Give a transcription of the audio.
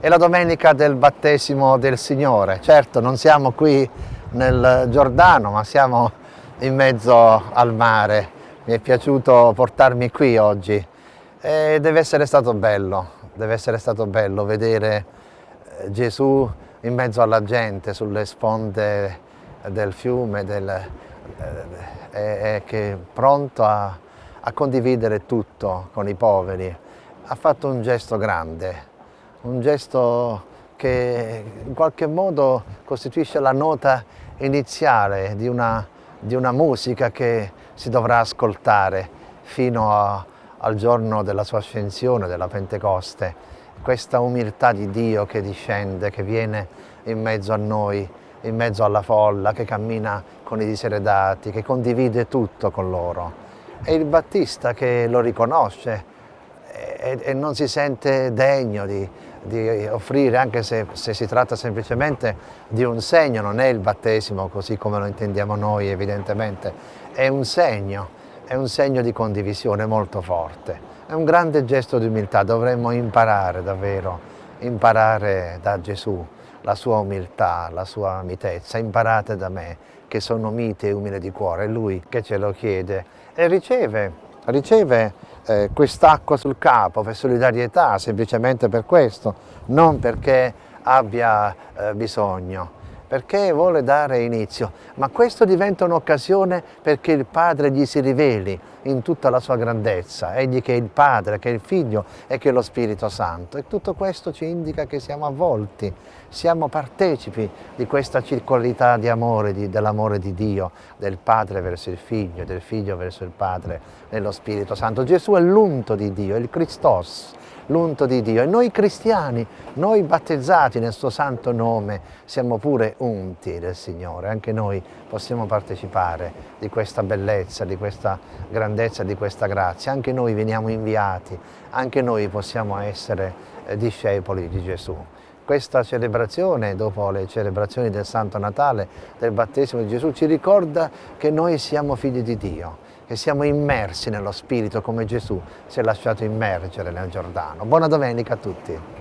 È la domenica del battesimo del Signore. Certo, non siamo qui nel Giordano, ma siamo in mezzo al mare. Mi è piaciuto portarmi qui oggi e deve essere stato bello, deve essere stato bello vedere eh, Gesù in mezzo alla gente, sulle sponde del fiume, del, eh, è, è pronto a, a condividere tutto con i poveri. Ha fatto un gesto grande, un gesto che in qualche modo costituisce la nota iniziale di una, di una musica che si dovrà ascoltare fino a, al giorno della sua ascensione, della Pentecoste. Questa umiltà di Dio che discende, che viene in mezzo a noi, in mezzo alla folla, che cammina con i diseredati, che condivide tutto con loro. E il Battista che lo riconosce e, e non si sente degno di, di offrire, anche se, se, si tratta semplicemente di un segno, non è il battesimo così come lo intendiamo noi evidentemente, è un segno, è un segno di condivisione molto forte, è un grande gesto di umiltà, dovremmo imparare davvero, imparare da Gesù la sua umiltà, la sua mitezza, imparate da me che sono mite e umile di cuore, è Lui che ce lo chiede e riceve, riceve eh, quest'acqua sul capo per solidarietà, semplicemente per questo, non perché abbia eh, bisogno perché vuole dare inizio, ma questo diventa un'occasione perché il Padre gli si riveli in tutta la sua grandezza, egli che è il Padre, che è il Figlio e che è lo Spirito Santo. E tutto questo ci indica che siamo avvolti, siamo partecipi di questa circolarità di amore, dell'amore di Dio, del Padre verso il Figlio, del Figlio verso il Padre, nello Spirito Santo. Gesù è l'unto di Dio, il Christos, l'unto di Dio. E noi cristiani, noi battezzati nel suo santo nome, siamo pure unti del Signore, anche noi possiamo partecipare di questa bellezza, di questa grandezza, di questa grazia, anche noi veniamo inviati, anche noi possiamo essere eh, discepoli di Gesù. Questa celebrazione, dopo le celebrazioni del Santo Natale, del battesimo di Gesù, ci ricorda che noi siamo figli di Dio, che siamo immersi nello Spirito come Gesù si è lasciato immergere nel Giordano. Buona domenica a tutti!